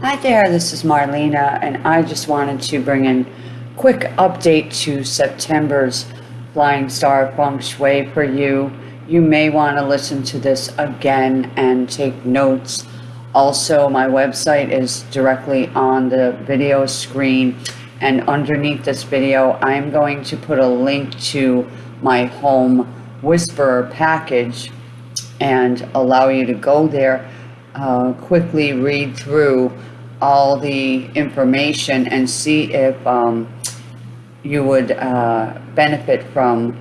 Hi there, this is Marlena, and I just wanted to bring in quick update to September's Flying Star Feng Shui for you. You may want to listen to this again and take notes. Also, my website is directly on the video screen, and underneath this video, I'm going to put a link to my home whisperer package and allow you to go there uh, quickly read through all the information and see if um, you would uh, benefit from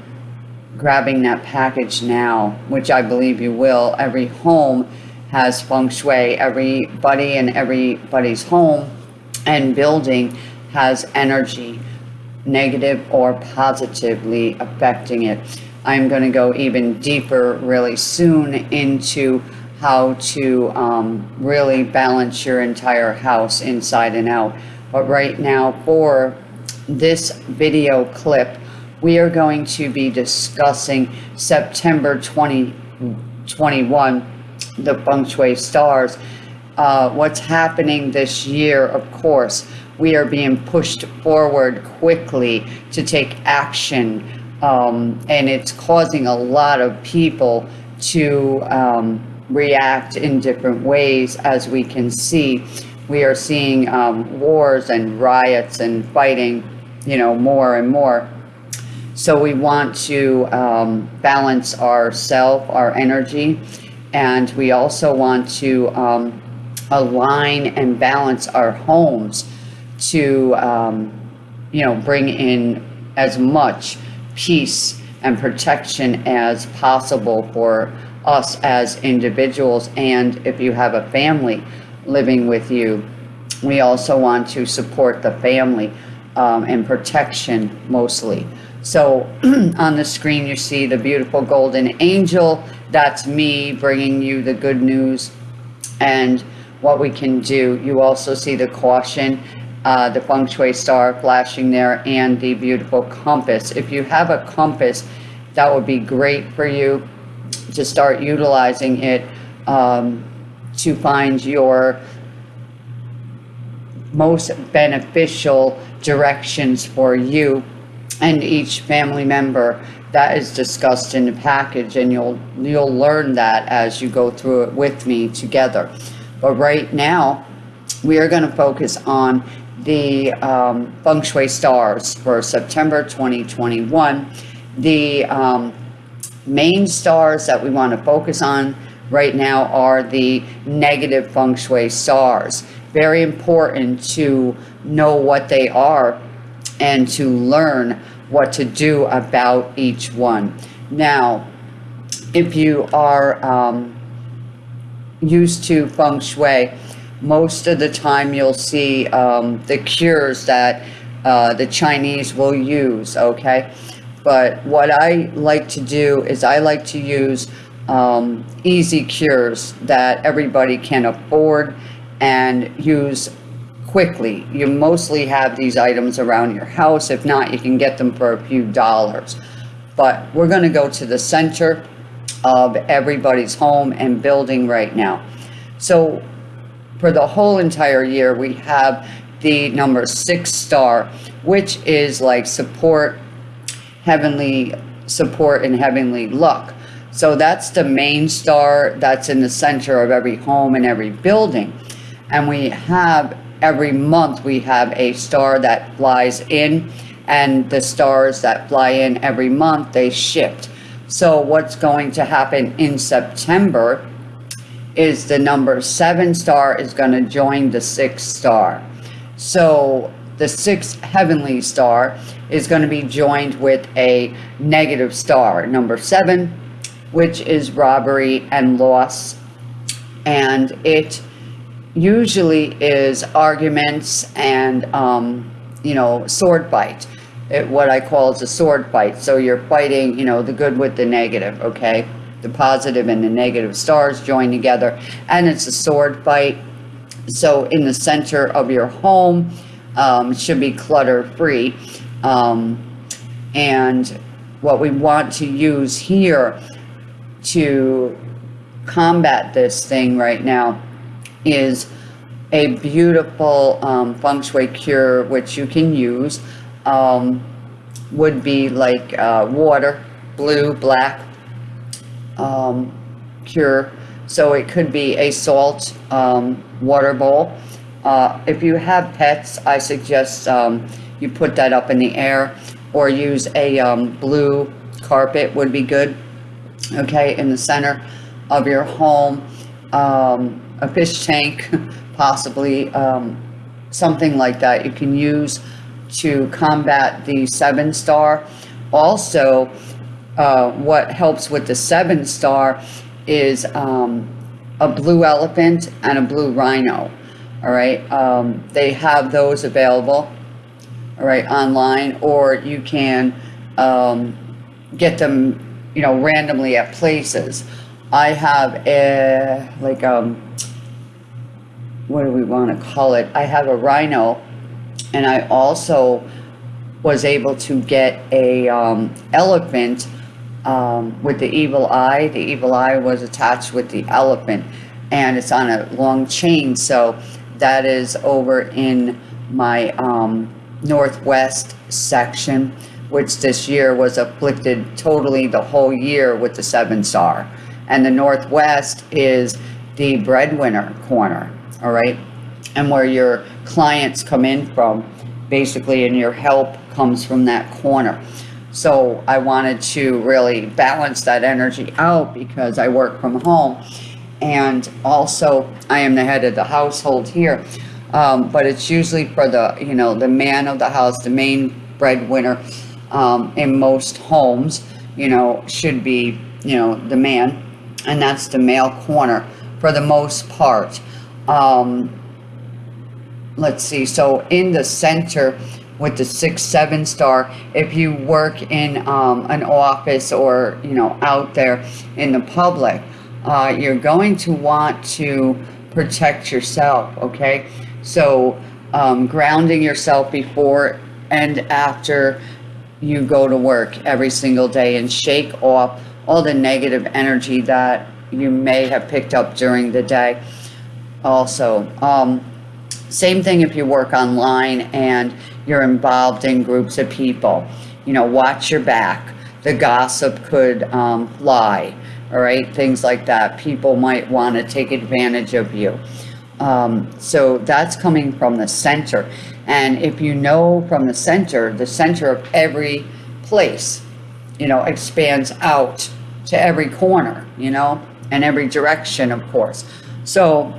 grabbing that package now, which I believe you will. Every home has feng shui. Everybody in everybody's home and building has energy, negative or positively affecting it. I'm going to go even deeper really soon into how to um, really balance your entire house inside and out. But right now for this video clip, we are going to be discussing September 2021, the feng shui stars. Uh, what's happening this year, of course, we are being pushed forward quickly to take action. Um, and it's causing a lot of people to um, react in different ways as we can see. We are seeing um, wars and riots and fighting, you know, more and more. So we want to um, balance ourself, our energy, and we also want to um, align and balance our homes to, um, you know, bring in as much peace and protection as possible for us as individuals and if you have a family living with you we also want to support the family um, and protection mostly. So on the screen you see the beautiful golden angel. That's me bringing you the good news. And what we can do you also see the caution uh, the feng shui star flashing there and the beautiful compass. If you have a compass that would be great for you to start utilizing it um, to find your most beneficial directions for you and each family member. That is discussed in the package and you'll you'll learn that as you go through it with me together. But right now we are going to focus on the um, feng shui stars for September 2021 the um, main stars that we want to focus on right now are the negative feng shui stars. Very important to know what they are and to learn what to do about each one. Now, if you are um, used to feng shui, most of the time you'll see um, the cures that uh, the Chinese will use, okay? But what I like to do is I like to use um, easy cures that everybody can afford and use quickly. You mostly have these items around your house. If not, you can get them for a few dollars. But we're going to go to the center of everybody's home and building right now. So for the whole entire year, we have the number six star, which is like support, heavenly support and heavenly luck. So that's the main star that's in the center of every home and every building. And we have every month we have a star that flies in and the stars that fly in every month they shift. So what's going to happen in September is the number seven star is going to join the sixth star. So the sixth heavenly star is going to be joined with a negative star, number seven, which is robbery and loss. And it usually is arguments and, um, you know, sword fight. It, what I call is a sword fight. So you're fighting, you know, the good with the negative, okay? The positive and the negative stars join together. And it's a sword fight. So in the center of your home, um, should be clutter free. Um, and what we want to use here to combat this thing right now is a beautiful um, feng shui cure which you can use um, would be like uh, water, blue, black um, cure. So it could be a salt um, water bowl. Uh, if you have pets, I suggest um, you put that up in the air or use a um, blue carpet would be good. Okay, in the center of your home, um, a fish tank, possibly um, something like that you can use to combat the seven star. Also, uh, what helps with the seven star is um, a blue elephant and a blue rhino. All right, um, they have those available. All right, online, or you can um, get them, you know, randomly at places. I have a like um, what do we want to call it? I have a rhino, and I also was able to get a um, elephant um, with the evil eye. The evil eye was attached with the elephant, and it's on a long chain. So that is over in my um, northwest section, which this year was afflicted totally the whole year with the seven star. And the northwest is the breadwinner corner, all right? And where your clients come in from, basically, and your help comes from that corner. So I wanted to really balance that energy out because I work from home. And also, I am the head of the household here. Um, but it's usually for the, you know, the man of the house, the main breadwinner um, in most homes, you know, should be, you know, the man. And that's the male corner for the most part. Um, let's see, so in the center with the six, seven star, if you work in um, an office or, you know, out there in the public, uh, you're going to want to protect yourself, okay? So um, grounding yourself before and after you go to work every single day and shake off all the negative energy that you may have picked up during the day. Also, um, same thing if you work online and you're involved in groups of people. You know, watch your back. The gossip could um, lie, all right? Things like that. People might want to take advantage of you. Um, so that's coming from the center. And if you know from the center, the center of every place, you know, expands out to every corner, you know, and every direction, of course. So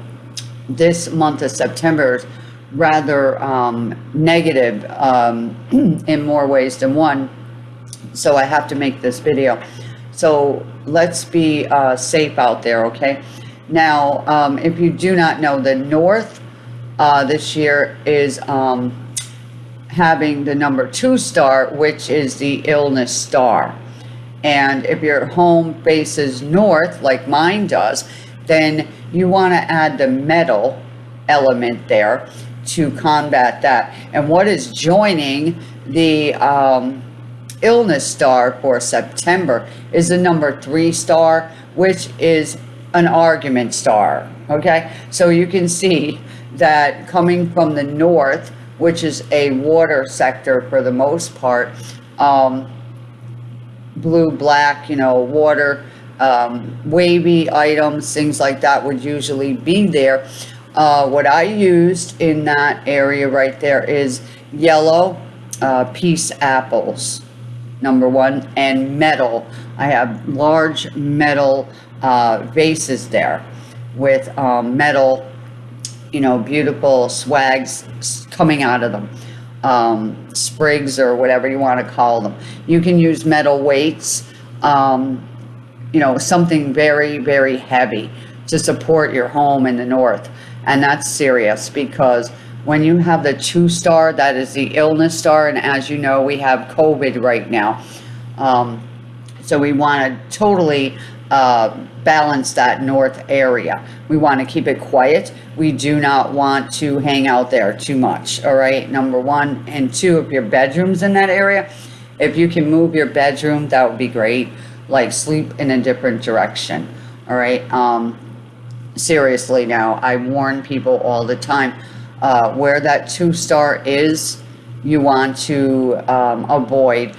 this month of September is rather um, negative um, in more ways than one. So I have to make this video. So let's be uh, safe out there, okay? Now, um, if you do not know, the North uh, this year is um, having the number two star, which is the illness star. And if your home faces north, like mine does, then you want to add the metal element there to combat that. And what is joining the um, illness star for September is the number three star, which is an argument star. Okay, so you can see that coming from the north, which is a water sector for the most part, um, blue, black, you know, water, um, wavy items, things like that would usually be there. Uh, what I used in that area right there is yellow uh, peace apples, number one, and metal. I have large metal uh, vases there with um, metal, you know, beautiful swags coming out of them. Um, sprigs or whatever you want to call them. You can use metal weights, um, you know, something very, very heavy to support your home in the north. And that's serious because when you have the two star, that is the illness star. And as you know, we have COVID right now. Um, so we want to totally uh, balance that north area. We want to keep it quiet. We do not want to hang out there too much. All right. Number one and two, if your bedroom's in that area, if you can move your bedroom, that would be great. Like sleep in a different direction. All right. Um, seriously now, I warn people all the time, uh, where that two star is, you want to, um, avoid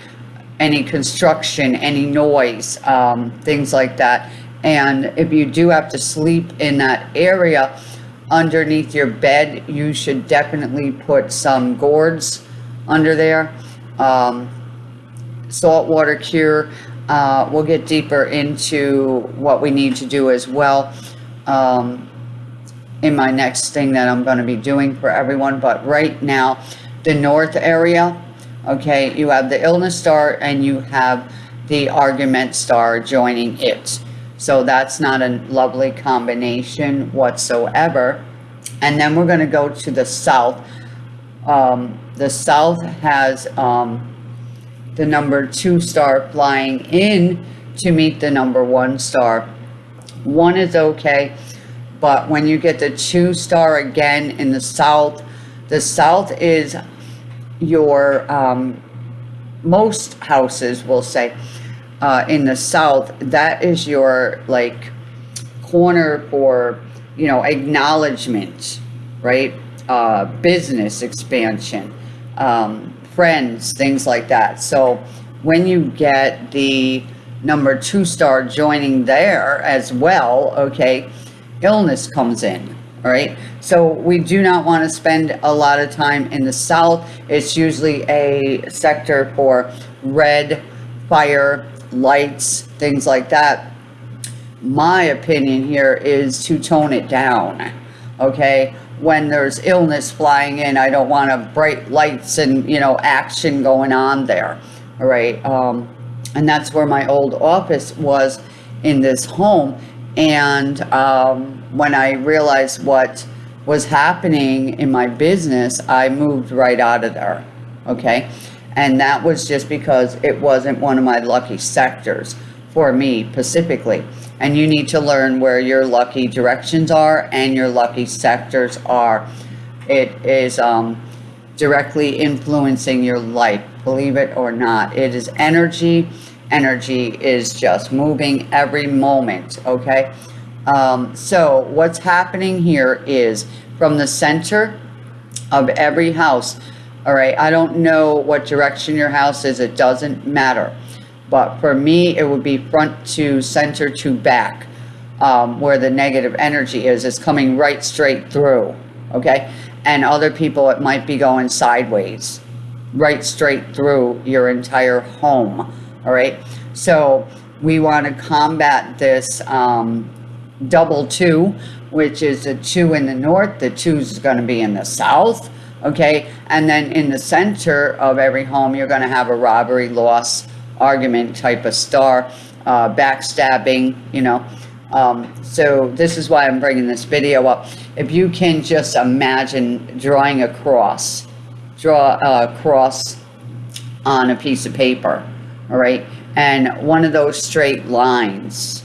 any construction, any noise, um, things like that. And if you do have to sleep in that area, underneath your bed, you should definitely put some gourds under there. Um, saltwater cure. Uh, we'll get deeper into what we need to do as well um, in my next thing that I'm going to be doing for everyone. But right now, the north area, okay, you have the illness star and you have the argument star joining it. So that's not a lovely combination whatsoever. And then we're going to go to the south. Um, the south has um, the number two star flying in to meet the number one star. One is okay, but when you get the two star again in the south, the south is your, um, most houses will say, uh, in the south, that is your like corner for, you know, acknowledgement, right? Uh, business expansion, um, friends, things like that. So when you get the number two star joining there as well, okay, illness comes in, all right? So we do not want to spend a lot of time in the south. It's usually a sector for red, fire, lights, things like that. My opinion here is to tone it down, okay? when there's illness flying in, I don't want to bright lights and, you know, action going on there. All right. Um, and that's where my old office was in this home. And um, when I realized what was happening in my business, I moved right out of there. Okay. And that was just because it wasn't one of my lucky sectors for me specifically and you need to learn where your lucky directions are and your lucky sectors are. It is um, directly influencing your life, believe it or not. It is energy. Energy is just moving every moment, okay? Um, so what's happening here is from the center of every house, all right, I don't know what direction your house is, it doesn't matter. But for me, it would be front to center to back, um, where the negative energy is. It's coming right straight through, okay? And other people, it might be going sideways, right straight through your entire home, all right? So we want to combat this um, double two, which is a two in the north, the two is going to be in the south, okay? And then in the center of every home, you're going to have a robbery, loss, argument type of star, uh, backstabbing, you know. Um, so this is why I'm bringing this video up. If you can just imagine drawing a cross, draw a cross on a piece of paper, all right? And one of those straight lines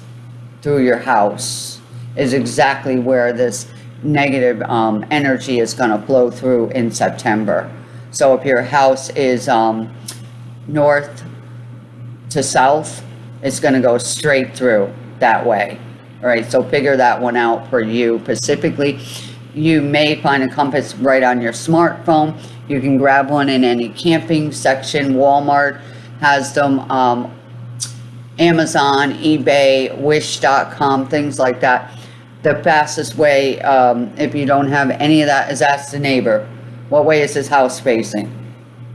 through your house is exactly where this negative um, energy is going to flow through in September. So if your house is um, north to south, it's going to go straight through that way. All right, so figure that one out for you specifically. You may find a compass right on your smartphone. You can grab one in any camping section. Walmart has them. Um, Amazon, eBay, Wish.com, things like that. The fastest way, um, if you don't have any of that, is ask the neighbor. What way is his house facing?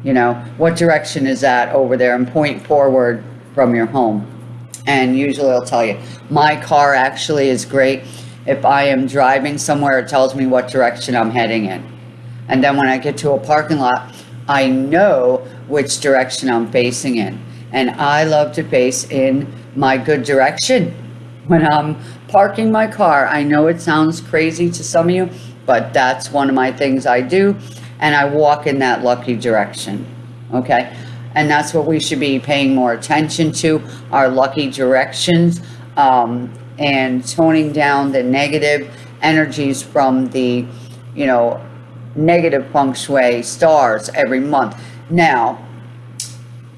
You know, what direction is that over there? And point forward from your home. And usually I'll tell you, my car actually is great. If I am driving somewhere, it tells me what direction I'm heading in. And then when I get to a parking lot, I know which direction I'm facing in. And I love to face in my good direction when I'm parking my car. I know it sounds crazy to some of you, but that's one of my things I do. And I walk in that lucky direction. Okay. And that's what we should be paying more attention to, our lucky directions, um, and toning down the negative energies from the, you know, negative feng shui stars every month. Now,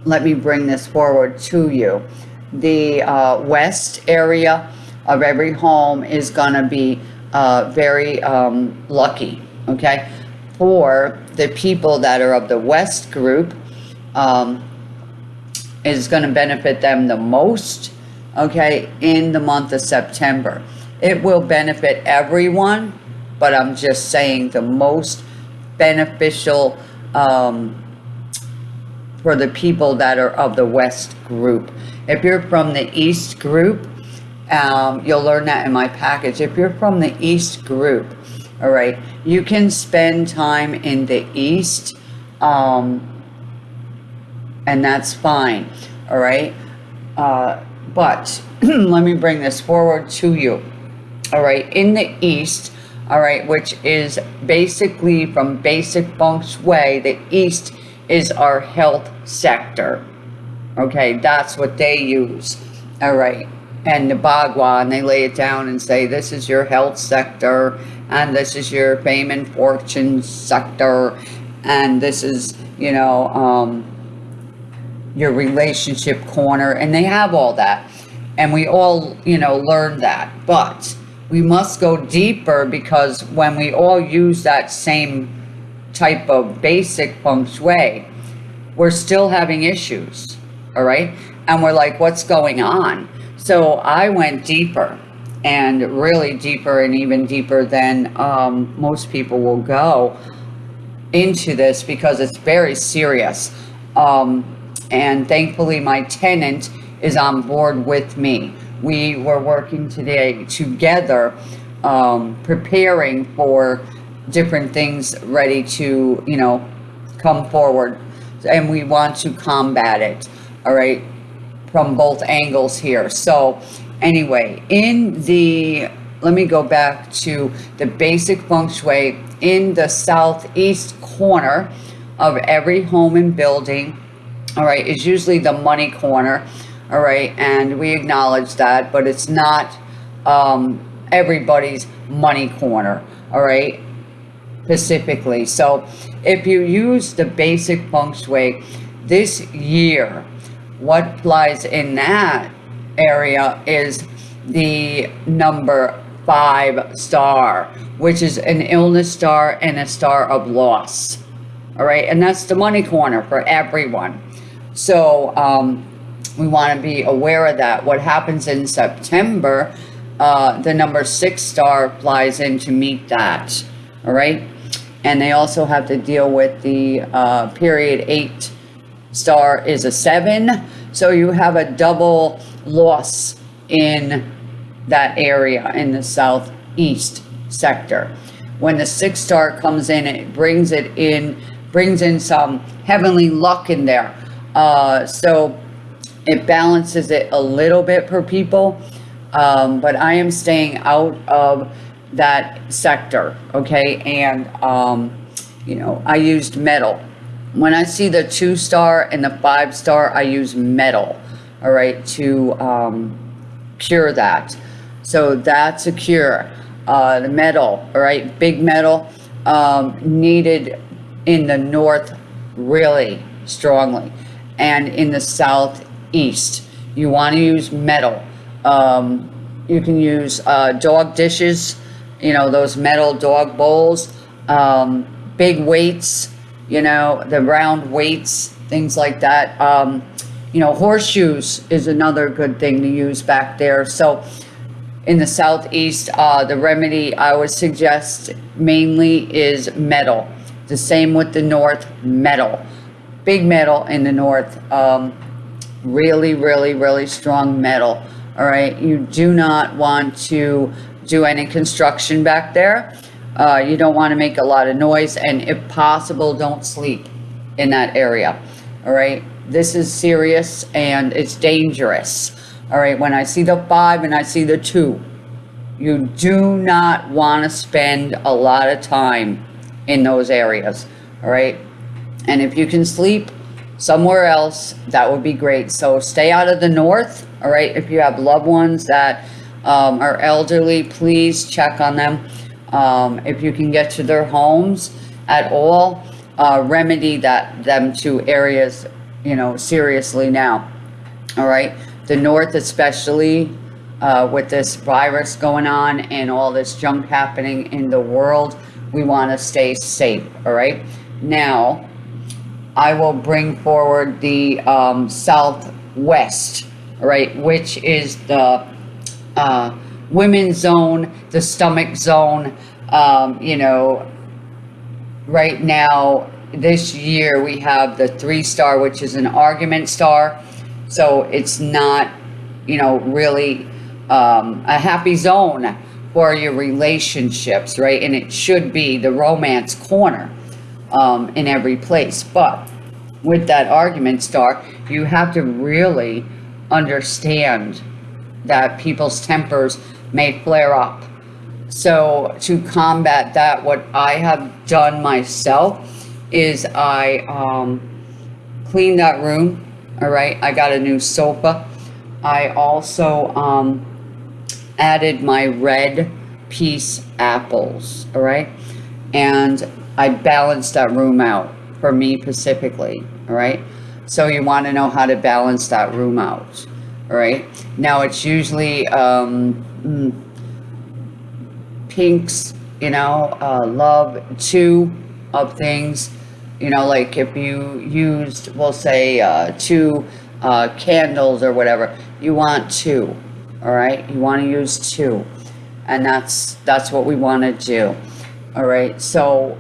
let me bring this forward to you. The uh, west area of every home is going to be uh, very um, lucky, okay? For the people that are of the West group, um, is going to benefit them the most, okay, in the month of September. It will benefit everyone, but I'm just saying the most beneficial um, for the people that are of the West group. If you're from the East group, um, you'll learn that in my package. If you're from the East group, all right, you can spend time in the East, um, and that's fine, all right? Uh, but let me bring this forward to you, all right? In the East, all right, which is basically from basic feng shui, the East is our health sector, okay? That's what they use, all right? and the Bagua, and they lay it down and say, this is your health sector, and this is your fame and fortune sector, and this is, you know, um, your relationship corner, and they have all that. And we all, you know, learn that. But we must go deeper because when we all use that same type of basic feng shui, we're still having issues, all right? And we're like, what's going on? So I went deeper and really deeper and even deeper than um, most people will go into this because it's very serious. Um, and thankfully, my tenant is on board with me. We were working today together, um, preparing for different things ready to, you know, come forward. And we want to combat it. All right from both angles here. So anyway, in the, let me go back to the basic feng shui in the southeast corner of every home and building, all right, is usually the money corner, all right, and we acknowledge that, but it's not um, everybody's money corner, all right, specifically. So if you use the basic feng shui this year, what lies in that area is the number five star, which is an illness star and a star of loss. All right, and that's the money corner for everyone. So um, we want to be aware of that. What happens in September, uh, the number six star flies in to meet that. All right, and they also have to deal with the uh, period eight star is a seven. So you have a double loss in that area in the southeast sector. When the six star comes in, it brings it in, brings in some heavenly luck in there. Uh, so it balances it a little bit for people. Um, but I am staying out of that sector, okay? And, um, you know, I used metal when I see the two star and the five star, I use metal, all right, to um, cure that. So that's a cure. Uh, the metal, all right, big metal, um, needed in the north really strongly. And in the southeast, you want to use metal. Um, you can use uh, dog dishes, you know, those metal dog bowls, um, big weights, you know, the round weights, things like that. Um, you know, horseshoes is another good thing to use back there. So in the southeast, uh, the remedy I would suggest mainly is metal. The same with the north, metal. Big metal in the north. Um, really, really, really strong metal. All right, you do not want to do any construction back there. Uh, you don't want to make a lot of noise and if possible, don't sleep in that area. All right. This is serious and it's dangerous. All right. When I see the five and I see the two, you do not want to spend a lot of time in those areas. All right. And if you can sleep somewhere else, that would be great. So stay out of the north. All right. If you have loved ones that um, are elderly, please check on them. Um, if you can get to their homes at all, uh, remedy that them to areas, you know, seriously now. All right. The north, especially, uh, with this virus going on and all this junk happening in the world, we want to stay safe, all right? Now, I will bring forward the um, southwest, right, which is the uh, women's zone, the stomach zone. Um, you know, right now, this year we have the three star, which is an argument star. So it's not, you know, really um, a happy zone for your relationships, right? And it should be the romance corner um, in every place. But with that argument star, you have to really understand that people's tempers may flare up. So to combat that, what I have done myself is I um, cleaned that room. All right, I got a new sofa. I also um, added my red peace apples. All right, and I balanced that room out for me specifically. All right, so you want to know how to balance that room out. All right, now it's usually um, mm, pinks, you know, uh, love two of things. You know, like if you used, we'll say, uh, two uh, candles or whatever, you want two. All right, you want to use two, and that's that's what we want to do. All right, so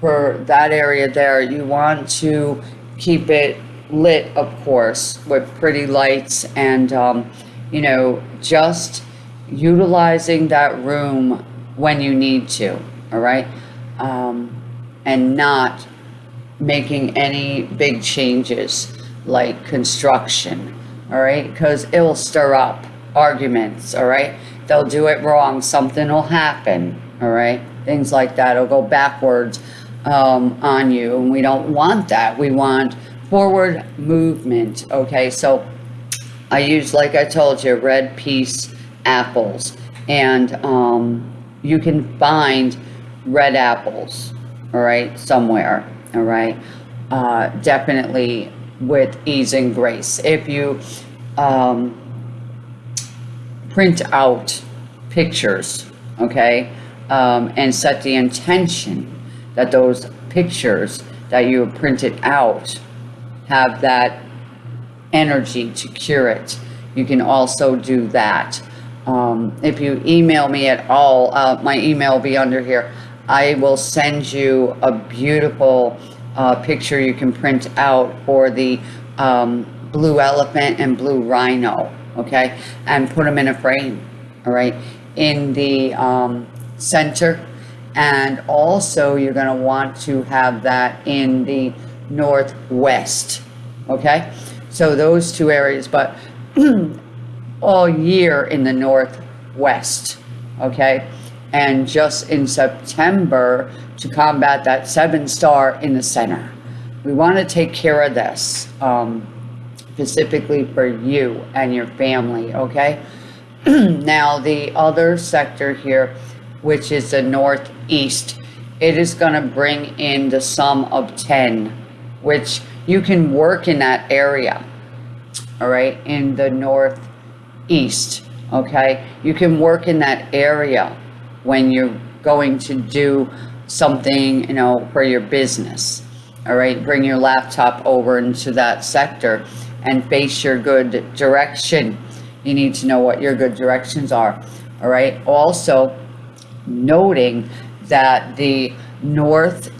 for that area there, you want to keep it lit, of course, with pretty lights and, um, you know, just utilizing that room when you need to, all right? Um, and not making any big changes like construction, all right? Because it will stir up arguments, all right? They'll do it wrong, something will happen, all right? Things like that. It'll go backwards um, on you, and we don't want that. We want forward movement, okay? So I use, like I told you, red peace apples, and um, you can find red apples, all right, somewhere, all right? Uh, definitely with ease and grace. If you um, print out pictures, okay, um, and set the intention that those pictures that you have printed out have that energy to cure it. You can also do that. Um, if you email me at all, uh, my email will be under here. I will send you a beautiful uh, picture you can print out for the um, blue elephant and blue rhino, okay? And put them in a frame, all right? In the um, center. And also you're gonna want to have that in the northwest, okay? So those two areas, but all year in the northwest, okay? And just in September to combat that seven star in the center. We want to take care of this um, specifically for you and your family, okay? now, the other sector here, which is the northeast, it is going to bring in the sum of 10, which you can work in that area, all right, in the northeast, okay? You can work in that area when you're going to do something, you know, for your business, all right? Bring your laptop over into that sector and face your good direction. You need to know what your good directions are, all right? Also, noting that the northeast,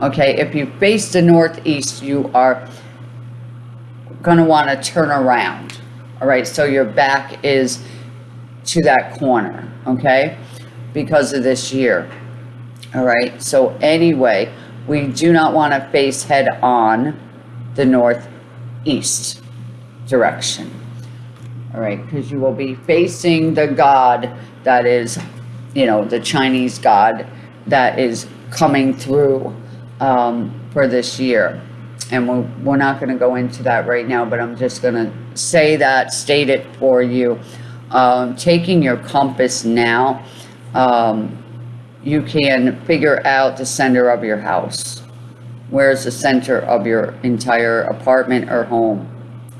okay, if you face the northeast, you are going to want to turn around, all right? So your back is to that corner, okay, because of this year, all right? So anyway, we do not want to face head on the northeast direction, all right? Because you will be facing the God that is, you know, the Chinese God that is coming through um, for this year. And we're, we're not going to go into that right now, but I'm just going to say that, state it for you. Um, taking your compass now, um, you can figure out the center of your house. Where's the center of your entire apartment or home?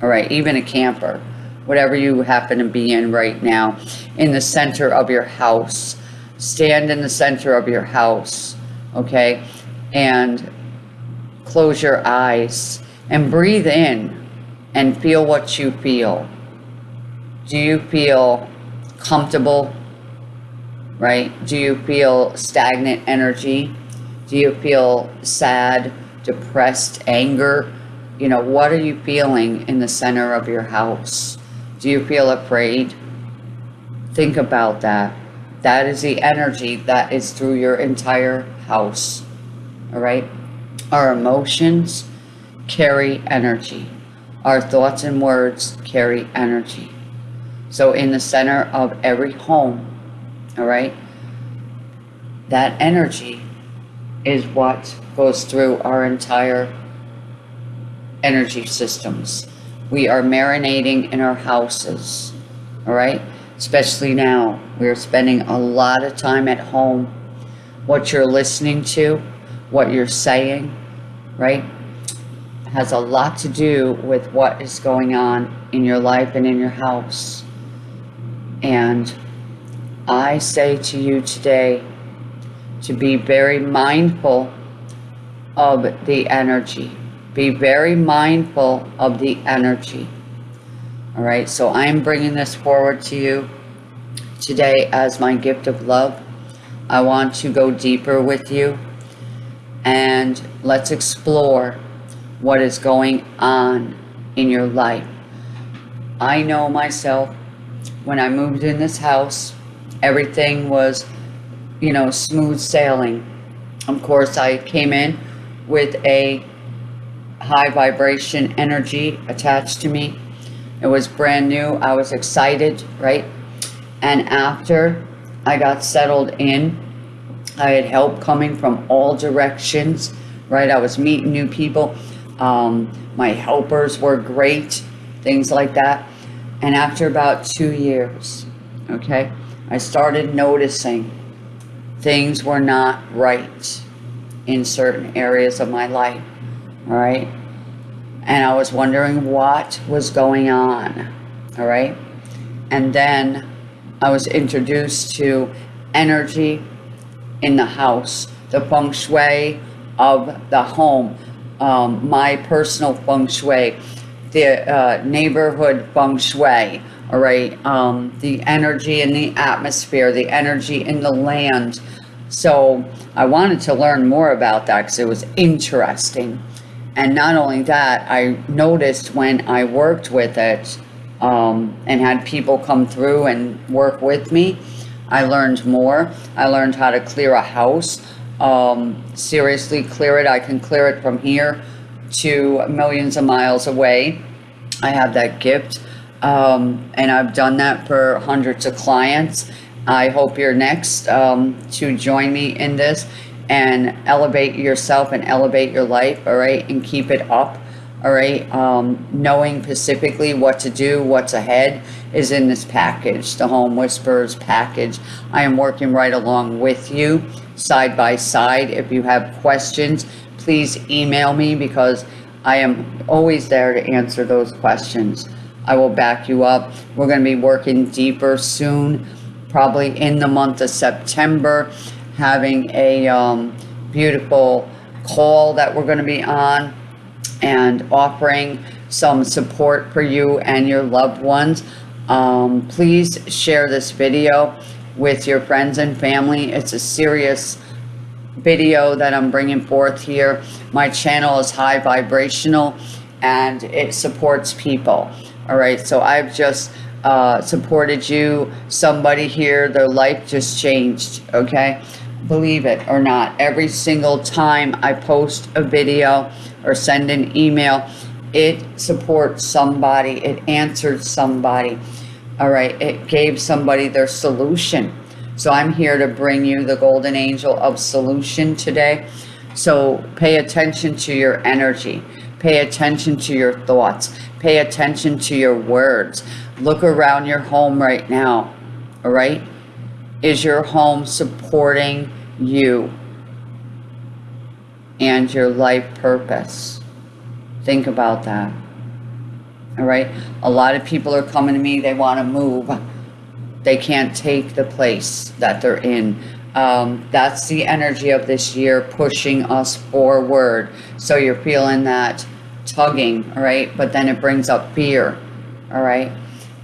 All right, even a camper. whatever you happen to be in right now, in the center of your house. Stand in the center of your house, okay? And close your eyes and breathe in and feel what you feel. Do you feel comfortable? Right? Do you feel stagnant energy? Do you feel sad, depressed, anger? You know, what are you feeling in the center of your house? Do you feel afraid? Think about that. That is the energy that is through your entire house. All right? Our emotions carry energy. Our thoughts and words carry energy. So in the center of every home, all right, that energy is what goes through our entire energy systems. We are marinating in our houses, all right? Especially now, we're spending a lot of time at home. What you're listening to, what you're saying, right, has a lot to do with what is going on in your life and in your house. And I say to you today to be very mindful of the energy. Be very mindful of the energy. All right, so I'm bringing this forward to you today as my gift of love. I want to go deeper with you and let's explore what is going on in your life. I know myself when I moved in this house, everything was, you know, smooth sailing. Of course, I came in with a high vibration energy attached to me. It was brand new. I was excited, right? And after I got settled in, I had help coming from all directions, right? I was meeting new people. Um, my helpers were great, things like that. And after about two years, okay, I started noticing things were not right in certain areas of my life, all right? And I was wondering what was going on, all right? And then I was introduced to energy in the house, the feng shui of the home, um, my personal feng shui, the uh, neighborhood feng shui, all right, um, the energy in the atmosphere, the energy in the land. So I wanted to learn more about that because it was interesting. And not only that, I noticed when I worked with it um, and had people come through and work with me, I learned more. I learned how to clear a house. Um, seriously, clear it. I can clear it from here to millions of miles away. I have that gift. Um, and I've done that for hundreds of clients. I hope you're next um, to join me in this and elevate yourself and elevate your life, all right, and keep it up all right? Um, knowing specifically what to do what's ahead is in this package the home Whispers package. I am working right along with you side by side. If you have questions please email me because i am always there to answer those questions. I will back you up. We're going to be working deeper soon probably in the month of september having a um, beautiful call that we're going to be on and offering some support for you and your loved ones. Um, please share this video with your friends and family. It's a serious video that I'm bringing forth here. My channel is high vibrational and it supports people. All right, so I've just uh, supported you, somebody here, their life just changed, okay? Believe it or not, every single time I post a video, or send an email, it supports somebody, it answered somebody. All right, it gave somebody their solution. So I'm here to bring you the golden angel of solution today. So pay attention to your energy. Pay attention to your thoughts. Pay attention to your words. Look around your home right now. All right? Is your home supporting you? and your life purpose. Think about that. All right. A lot of people are coming to me, they want to move. They can't take the place that they're in. Um, that's the energy of this year pushing us forward. So you're feeling that tugging, all right? But then it brings up fear, all right?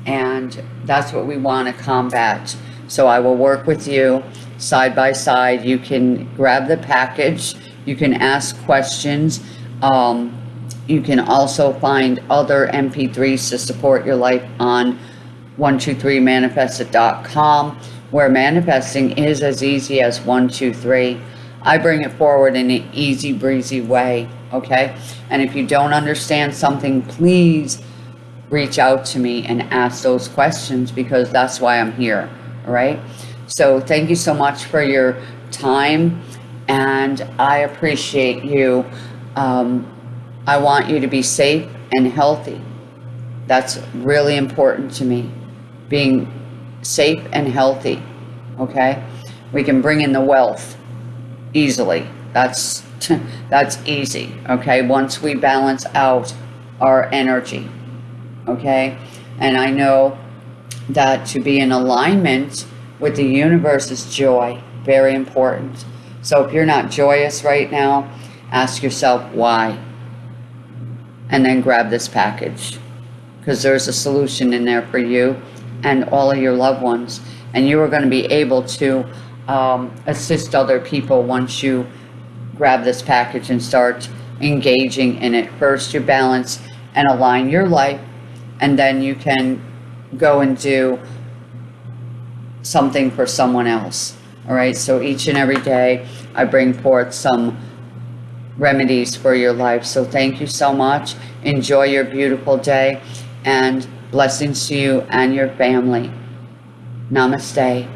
And that's what we want to combat. So I will work with you side by side. You can grab the package, you can ask questions. Um, you can also find other MP3s to support your life on 123manifested.com, where manifesting is as easy as 123. I bring it forward in an easy breezy way, okay? And if you don't understand something, please reach out to me and ask those questions because that's why I'm here, right? So thank you so much for your time and I appreciate you. Um, I want you to be safe and healthy. That's really important to me. Being safe and healthy, okay? We can bring in the wealth easily. That's that's easy, okay? Once we balance out our energy, okay? And I know that to be in alignment with the universe is joy, very important. So if you're not joyous right now, ask yourself why. And then grab this package because there's a solution in there for you and all of your loved ones. And you are going to be able to um, assist other people once you grab this package and start engaging in it. First, you balance and align your life, and then you can go and do something for someone else. All right, so each and every day I bring forth some remedies for your life. So thank you so much. Enjoy your beautiful day and blessings to you and your family. Namaste.